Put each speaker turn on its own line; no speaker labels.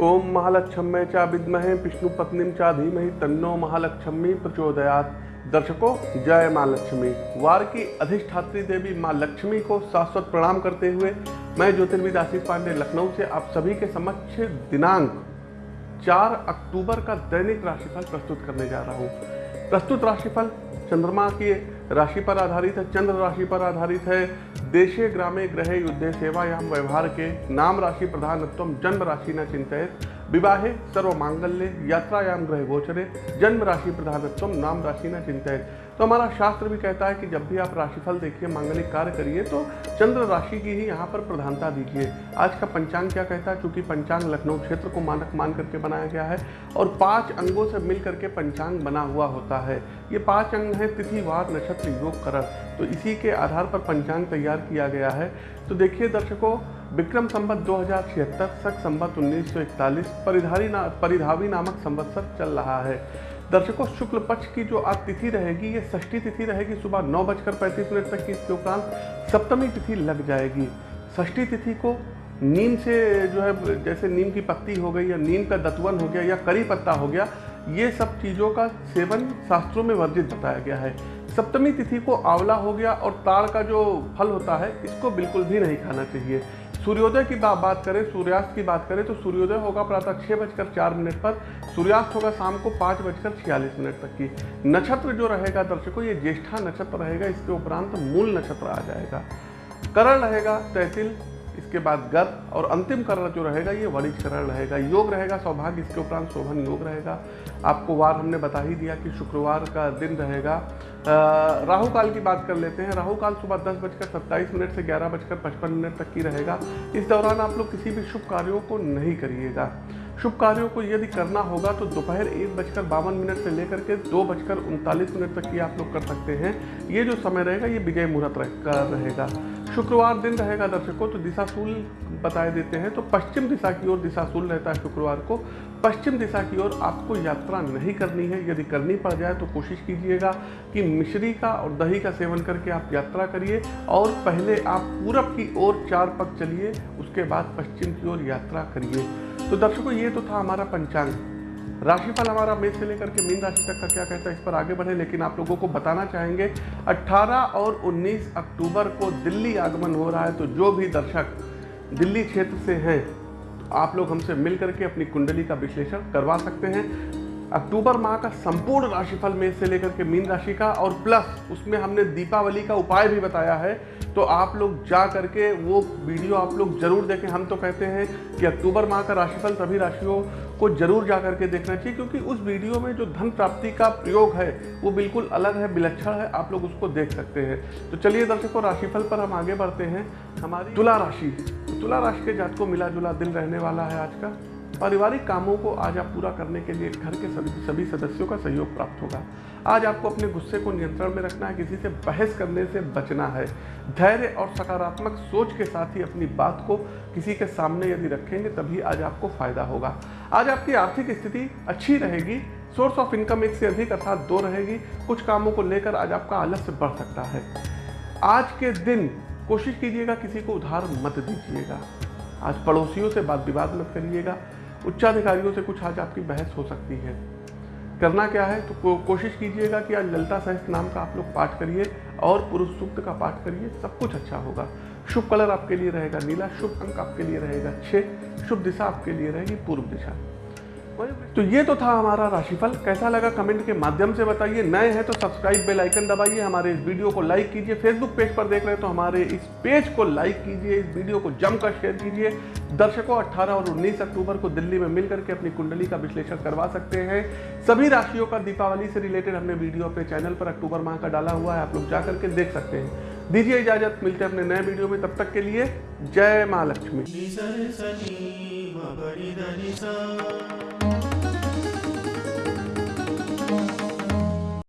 ओम महालक्ष्मी चा विद्महे विष्णु पत्नी चा धीमहि तन्नो महालक्ष्मी प्रचोदयात। दर्शकों, जय माँ लक्ष्मी। वार की अधिष्ठात्री देवी माँ लक्ष्मी को शाश्वत प्रणाम करते हुए मैं ज्योतिर्विद आशीष पांडे, लखनऊ से आप सभी के समक्ष दिनांक 4 अक्टूबर का दैनिक राशिफल प्रस्तुत करने जा रहा हूँ। प्रस्तुत राशिफल चंद्रमा की राशि पर आधारित है, चंद्र राशि पर आधारित है देशे ग्रामे ग्रहे युद्धे सेवायाम व्यवहार के नाम राशि प्रधानत्व जन्म राशि न चिंतित। विवाहे सर्व मांगल्य यात्रायाम ग्रह गोचरे जन्म राशि प्रधानत्व नाम राशि न चिंतित तो हमारा शास्त्र भी कहता है कि जब भी आप राशिफल देखिए, मांगलिक कार्य करिए तो चंद्र राशि की ही यहाँ पर प्रधानता दीजिए। आज का पंचांग क्या कहता है? क्योंकि पंचांग लखनऊ क्षेत्र को मानक मान करके बनाया गया है और पाँच अंगों से मिल करके पंचांग बना हुआ होता है। ये पाँच अंग हैं तिथिवार नक्षत्र, योग, करण। तो इसी के आधार पर पंचांग तैयार किया गया है। तो देखिए दर्शकों विक्रम संबत दो हज़ार छिहत्तर सख संबत उन्नीस सौ इकतालीस परिधारी ना, परिधावी नामक संवत्सर चल रहा है। दर्शकों, शुक्ल पक्ष की जो आज तिथि रहेगी, ये षष्ठी तिथि रहेगी, सुबह नौ बजकर पैंतीस मिनट तक की इसके उपरांत सप्तमी तिथि लग जाएगी। षष्ठी तिथि को नीम से जो है, जैसे नीम की पत्ती हो गई या नीम का दतवन हो गया या करी पत्ता हो गया, ये सब चीज़ों का सेवन शास्त्रों में वर्जित बताया गया है। सप्तमी तिथि को आंवला हो गया और ताड़ का जो फल होता है, इसको बिल्कुल भी नहीं खाना चाहिए। सूर्योदय की बात करें, सूर्यास्त की बात करें तो सूर्योदय होगा प्रातः छः बजकर चार मिनट पर, सूर्यास्त होगा शाम को पाँच बजकर छियालीस मिनट तक की। नक्षत्र जो रहेगा, दर्शकों, ये ज्येष्ठा नक्षत्र रहेगा, इसके उपरांत मूल नक्षत्र आ जाएगा। करण रहेगा तहसील इसके बाद गर्भ और अंतिम करण जो रहेगा, ये वरिष्ठ करण रहेगा, योग रहेगा, सौभाग्य इसके उपरांत शोभन योग रहेगा। आपको वार हमने बता ही दिया कि शुक्रवार का दिन रहेगा। राहु काल की बात कर लेते हैं। राहु काल सुबह दस बजकर सत्ताईस मिनट से ग्यारह बजकर पचपन मिनट तक की रहेगा। इस दौरान आप लोग किसी भी शुभ कार्यों को नहीं करिएगा। शुभ कार्यों को यदि करना होगा तो दोपहर एक बजकर बावन मिनट से लेकर के दो बजकर उनतालीस मिनट तक की आप लोग कर सकते हैं। ये जो समय रहेगा, ये विजय मुहूर्त रहेगा। शुक्रवार दिन रहेगा दर्शकों तो दिशाशूल बताए देते हैं। तो पश्चिम दिशा की ओर दिशाशूल रहता है शुक्रवार को। पश्चिम दिशा की ओर आपको यात्रा नहीं करनी है। यदि करनी पड़ जाए तो कोशिश कीजिएगा कि मिश्री का और दही का सेवन करके आप यात्रा करिए और पहले आप पूरब की ओर चार पग चलिए, उसके बाद पश्चिम की ओर यात्रा करिए। तो दर्शकों, ये तो था हमारा पंचांग। राशिफल हमारा मेष से लेकर के मीन राशि तक का क्या कहता है, इस पर आगे बढ़े, लेकिन आप लोगों को बताना चाहेंगे 18 और 19 अक्टूबर को दिल्ली आगमन हो रहा है तो जो भी दर्शक दिल्ली क्षेत्र से हैं, आप लोग हमसे मिल करके अपनी कुंडली का विश्लेषण करवा सकते हैं। अक्टूबर माह का संपूर्ण राशिफल में से लेकर के मीन राशि का, और प्लस उसमें हमने दीपावली का उपाय भी बताया है तो आप लोग जा करके वो वीडियो आप लोग ज़रूर देखें। हम तो कहते हैं कि अक्टूबर माह का राशिफल सभी राशियों को ज़रूर जा करके देखना चाहिए, क्योंकि उस वीडियो में जो धन प्राप्ति का प्रयोग है, वो बिल्कुल अलग है, विलक्षण है, आप लोग उसको देख सकते हैं। तो चलिए दर्शकों, राशिफल पर हम आगे बढ़ते हैं। हमारी तुला राशि तुला राशि के जात को मिला जुला दिन रहने वाला है आज का। पारिवारिक कामों को आज आप पूरा करने के लिए घर के सभी सभी सदस्यों का सहयोग प्राप्त होगा। आज आपको अपने गुस्से को नियंत्रण में रखना है, किसी से बहस करने से बचना है। धैर्य और सकारात्मक सोच के साथ ही अपनी बात को किसी के सामने यदि रखेंगे, तभी आज आपको फ़ायदा होगा। आज आपकी आर्थिक स्थिति अच्छी रहेगी सोर्स ऑफ़ इनकम एक से अधिक अर्थात दो रहेगी, कुछ कामों को लेकर आज आपका आलस्य बढ़ सकता है। आज के दिन कोशिश कीजिएगा, किसी को उधार मत दीजिएगा। आज पड़ोसियों से बात विवाद मत करिएगा। उच्चाधिकारियों से कुछ आज आपकी बहस हो सकती है। करना क्या है? तो को, कोशिश कीजिएगा कि आज ललता सहस्त्र नाम का आप लोग पाठ करिए और पुरुष सूक्त का पाठ करिए सब कुछ अच्छा होगा। शुभ कलर आपके लिए रहेगा नीला शुभ अंक आपके लिए रहेगा छः शुभ दिशा आपके लिए रहेगी पूर्व दिशा। तो ये तो था हमारा राशिफल। कैसा लगा कमेंट के माध्यम से बताइए। नए हैं तो सब्सक्राइब बेल आइकन दबाइए। हमारे इस वीडियो को लाइक कीजिए। फेसबुक पेज पर देख रहे हैं तो हमारे इस पेज को लाइक कीजिए। इस वीडियो को जमकर शेयर कीजिए। दर्शकों 18 और 19 अक्टूबर को दिल्ली में मिल करके अपनी कुंडली का विश्लेषण करवा सकते हैं। सभी राशियों का दीपावली से रिलेटेड हमने वीडियो अपने चैनल पर अक्टूबर माह का डाला हुआ है। आप लोग जा करके देख सकते हैं। दीजिए इजाज़त। मिलते हैं अपने नए वीडियो में। तब तक के लिए जय माँ लक्ष्मी।